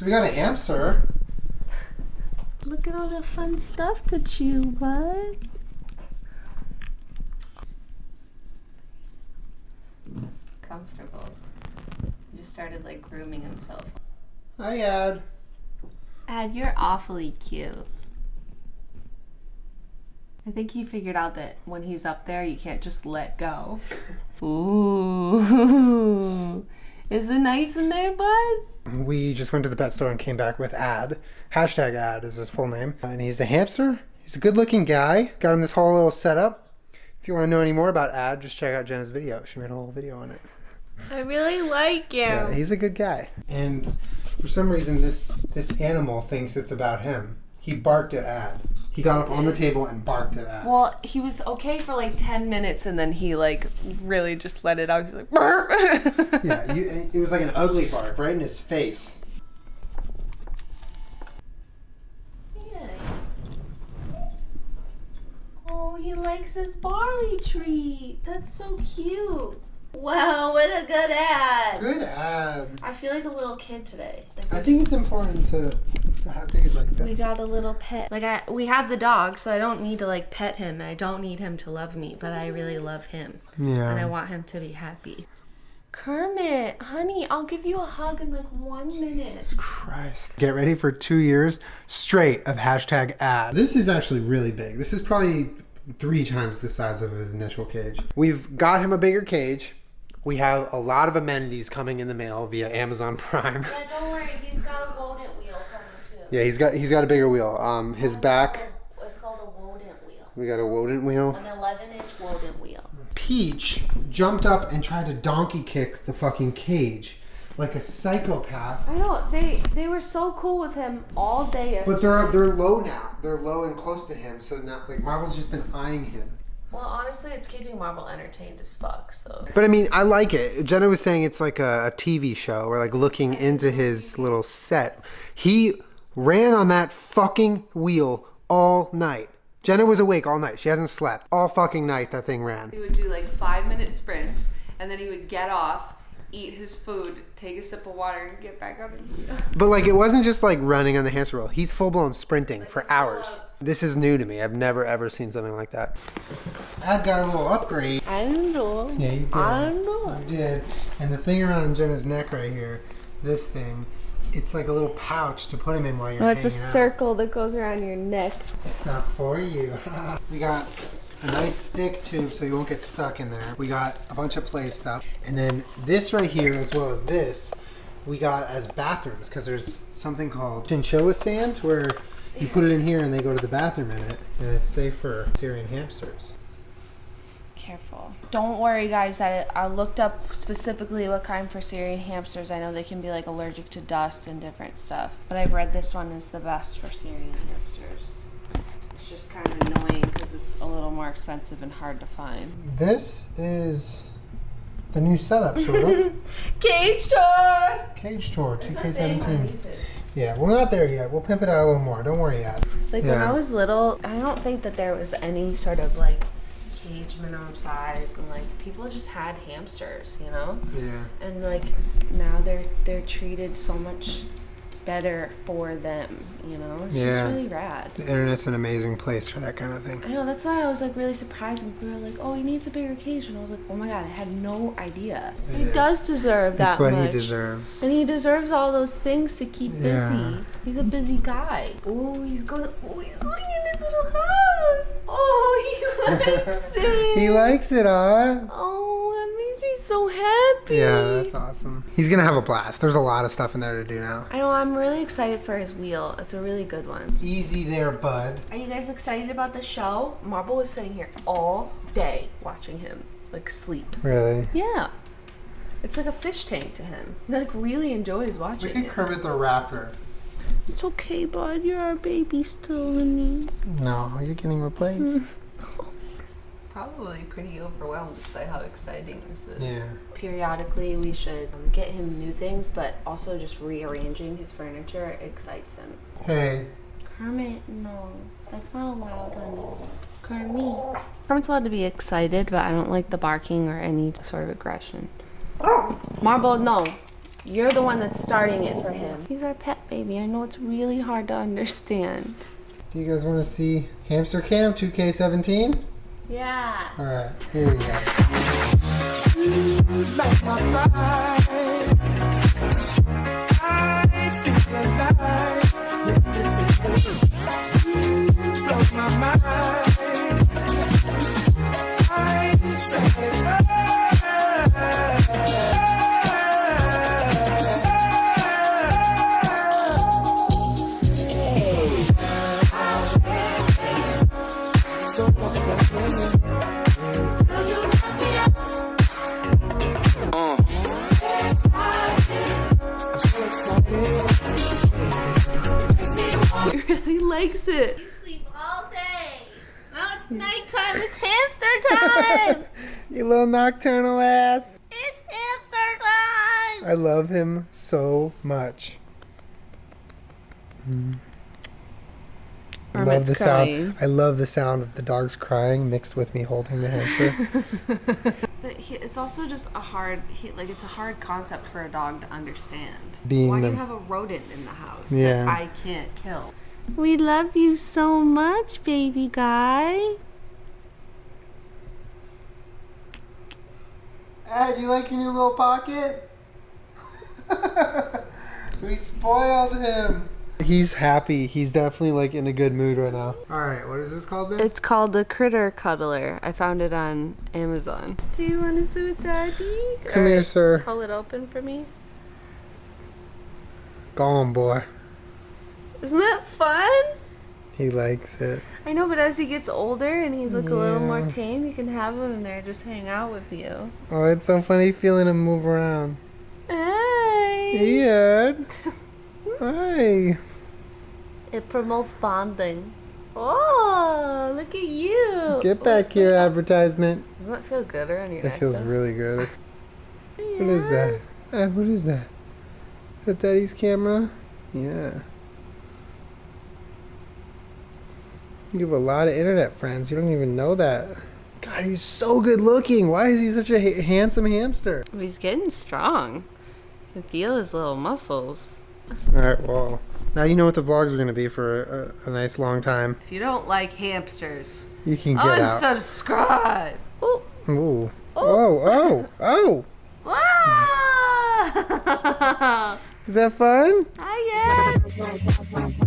So we got a hamster. Look at all the fun stuff to chew, bud. Comfortable. He just started like grooming himself. Hi, Ad. Ad, you're awfully cute. I think he figured out that when he's up there, you can't just let go. Ooh. Is it nice in there, bud? We just went to the pet store and came back with Ad. Hashtag Ad is his full name. And he's a hamster. He's a good looking guy. Got him this whole little setup. If you want to know any more about Ad, just check out Jenna's video. She made a whole video on it. I really like him. Yeah, he's a good guy. And for some reason, this this animal thinks it's about him. He barked at Ad. He got up on the table and barked at Ad. Well, he was okay for like 10 minutes and then he like really just let it out. He's like, "Brr." Yeah, you, it was like an ugly bark right in his face. Oh, he likes his barley treat. That's so cute. Wow, what a good ad. Good Ad. I feel like a little kid today. I think it's important to, to have things like this. We got a little pet. Like I, we have the dog, so I don't need to like pet him. I don't need him to love me, but I really love him, Yeah. and I want him to be happy. Kermit, honey, I'll give you a hug in like one minute. Christ. Get ready for two years straight of hashtag ad. This is actually really big. This is probably three times the size of his initial cage. We've got him a bigger cage. We have a lot of amenities coming in the mail via Amazon Prime. Yeah, don't worry, he's got a rodent wheel coming too. Yeah, he's got he's got a bigger wheel. Um, his back. It's called a rodent wheel. We got a rodent wheel. An 11 inch rodent wheel. Peach jumped up and tried to donkey kick the fucking cage like a psychopath. I know they they were so cool with him all day. But they're they're low now. They're low and close to him. So now like Marble's just been eyeing him. Well, honestly, it's keeping Marble entertained as fuck. So But I mean, I like it. Jenna was saying it's like a, a TV show or like looking into his little set. He ran on that fucking wheel all night. Jenna was awake all night. She hasn't slept. All fucking night that thing ran. he would do like five minute sprints, and then he would get off, eat his food, take a sip of water, and get back on his wheel. But like it wasn't just like running on the hamster wheel. He's full blown sprinting for hours. This is new to me. I've never ever seen something like that. I've got a little upgrade. I know. Yeah, you did. I know. You did. And the thing around Jenna's neck right here, this thing, it's like a little pouch to put him in while you're Oh, it's a hanging out. circle that goes around your neck. It's not for you. we got a nice thick tube so you won't get stuck in there. We got a bunch of play stuff. And then this right here, as well as this, we got as bathrooms because there's something called chinchilla sand where you put it in here and they go to the bathroom in it. And it's safe for Syrian hamsters. Careful. Don't worry, guys. I, I looked up specifically what kind for Syrian hamsters. I know they can be like allergic to dust and different stuff, but I've read this one is the best for Syrian hamsters. It's just kind of annoying because it's a little more expensive and hard to find. This is the new setup, sort of. Cage tour. Cage Tour 2K17. Yeah, we're not there yet. We'll pimp it out a little more. Don't worry yet. Like when Yeah. I was little, I don't think that there was any sort of like cage minimum size, and like people just had hamsters, you know. Yeah. and like now they're they're treated so much better for them you know it's Yeah. just really rad The internet's an amazing place for that kind of thing. i know that's why i was like really surprised when people were like oh he needs a bigger cage and i was like oh my god i had no idea It he is. does deserve that That's what much he deserves. and he deserves all those things to keep busy Yeah. he's a busy guy oh he's going oh he's going in his little house he likes it He likes it, huh? oh that makes me so happy Yeah, that's awesome. He's gonna have a blast. There's a lot of stuff in there to do now. I know, I'm really excited for his wheel. It's a really good one. Easy there, bud. Are you guys excited about the show? Marble was sitting here all day watching him, like, sleep. Really? Yeah. It's like a fish tank to him. He, like, really enjoys watching it. Look at it. Kermit the Raptor. It's okay, bud. You're our baby still, honey. No, you're getting replaced. Probably pretty overwhelmed by how exciting this is. Yeah. Periodically, we should um, get him new things, but also just rearranging his furniture excites him. hey, Kermit, no. That's not allowed, honey. Kermit. Kermit's allowed to be excited, but I don't like the barking or any sort of aggression. Marble, no. You're the one that's starting it for him. He's our pet baby. I know it's really hard to understand. Do you guys want to see Hamster Cam 2K17? Yeah. All right, here you go. Likes it. You sleep all day. Now it's nighttime. It's hamster time. You little nocturnal ass. it's hamster time. I love him so much. Mm. I love the crying. sound. I love the sound of the dogs crying mixed with me holding the hamster. But he, it's also just a hard, he, like it's a hard concept for a dog to understand. Being Why do you have a rodent in the house Yeah. that I can't kill? We love you so much, baby guy. Ed, you like your new little pocket? we spoiled him. He's happy. He's definitely like in a good mood right now. All right, what is this called, Ben? It's called the Critter Cuddler. I found it on Amazon. Do you want to sit with Daddy? Come here, sir. Pull it open for me. Go on, boy. Isn't that fun? He likes it. I know, but as he gets older and he's like a little more tame, you can have him in there just hang out with you. Oh, it's so funny feeling him move around. Hi. Hey, Ed. Hi. It promotes bonding. Oh, look at you. Get back here, advertisement. Doesn't that feel good around your It feels though? really good. What is that? What is that? Is that Daddy's camera? Yeah. You have a lot of internet friends. You don't even know that. God, he's so good looking. Why is he such a ha- handsome hamster? He's getting strong. You can feel his little muscles. All right, well, now you know what the vlogs are going to be for a, a nice long time. If you don't like hamsters, You can get out. unsubscribe. Ooh. Ooh. Oh, oh, oh. Is that fun? Hi, Ed.